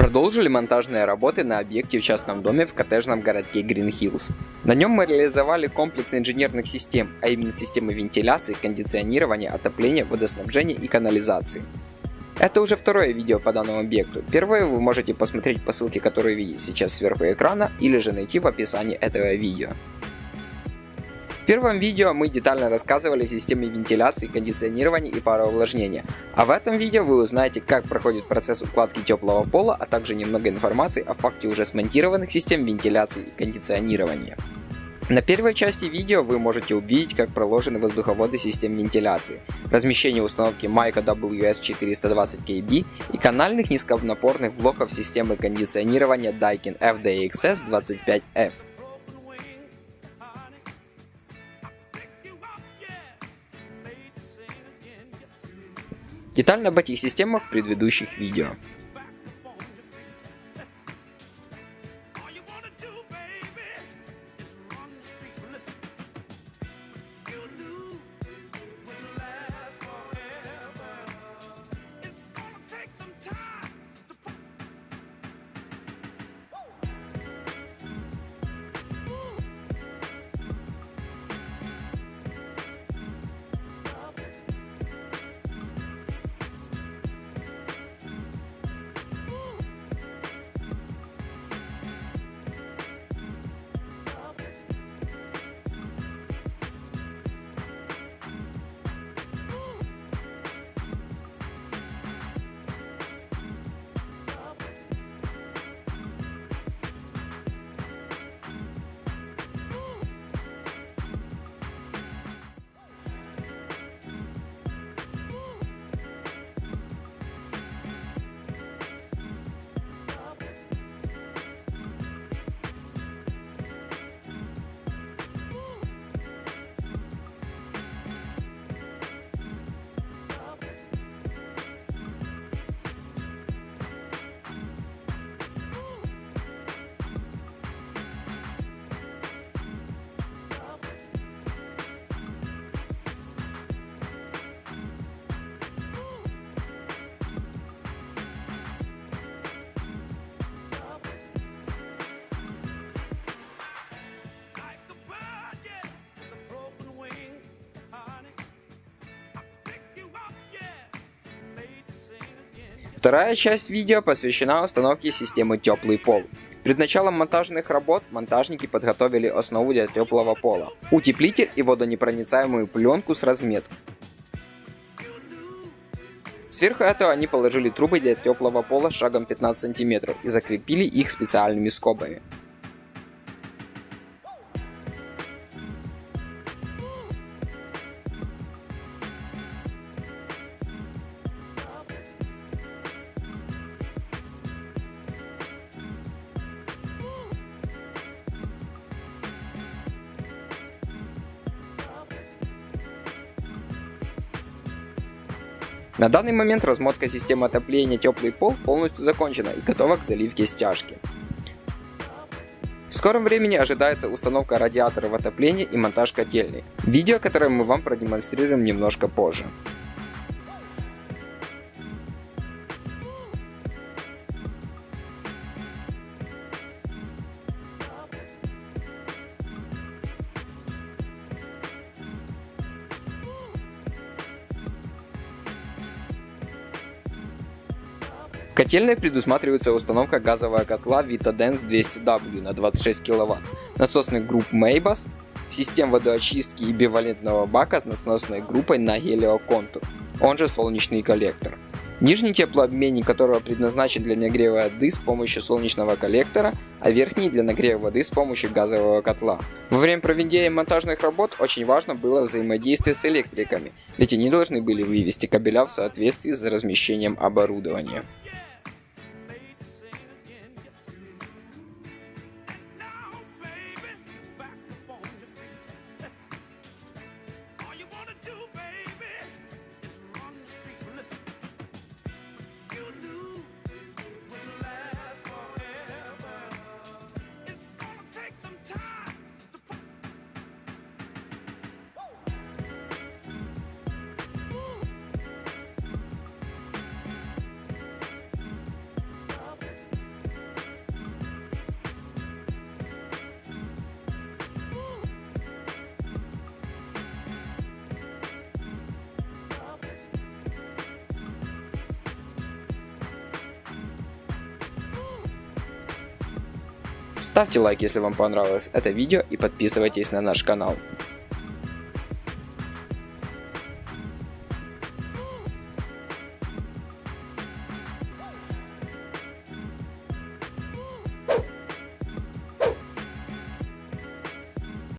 Продолжили монтажные работы на объекте в частном доме в коттеджном городке Green Hills. На нем мы реализовали комплекс инженерных систем, а именно системы вентиляции, кондиционирования, отопления, водоснабжения и канализации. Это уже второе видео по данному объекту. Первое вы можете посмотреть по ссылке, которую видите сейчас сверху экрана, или же найти в описании этого видео первом видео мы детально рассказывали о системе вентиляции, кондиционирования и пароувлажнения, а в этом видео вы узнаете, как проходит процесс укладки теплого пола, а также немного информации о факте уже смонтированных систем вентиляции и кондиционирования. На первой части видео вы можете увидеть, как проложены воздуховоды систем вентиляции, размещение установки Майка WS420KB и канальных низконапорных блоков системы кондиционирования Daikin FDXS25F. Детально об этих системах в предыдущих видео. Вторая часть видео посвящена установке системы теплый пол. Перед началом монтажных работ монтажники подготовили основу для теплого пола, утеплитель и водонепроницаемую пленку с разметкой. Сверху этого они положили трубы для теплого пола шагом 15 см и закрепили их специальными скобами. На данный момент размотка системы отопления теплый пол полностью закончена и готова к заливке стяжки. В скором времени ожидается установка радиаторов отопления и монтаж котельной, видео которое мы вам продемонстрируем немножко позже. Котельной предусматривается установка газового котла Vitadens 200W на 26 кВт, насосных групп Maybus, систем водоочистки и бивалентного бака с насносной группой на гелиоконтур, он же солнечный коллектор. Нижний теплообменник которого предназначен для нагрева воды с помощью солнечного коллектора, а верхний для нагрева воды с помощью газового котла. Во время проведения монтажных работ очень важно было взаимодействие с электриками, ведь они должны были вывести кабеля в соответствии с размещением оборудования. Ставьте лайк, если вам понравилось это видео и подписывайтесь на наш канал.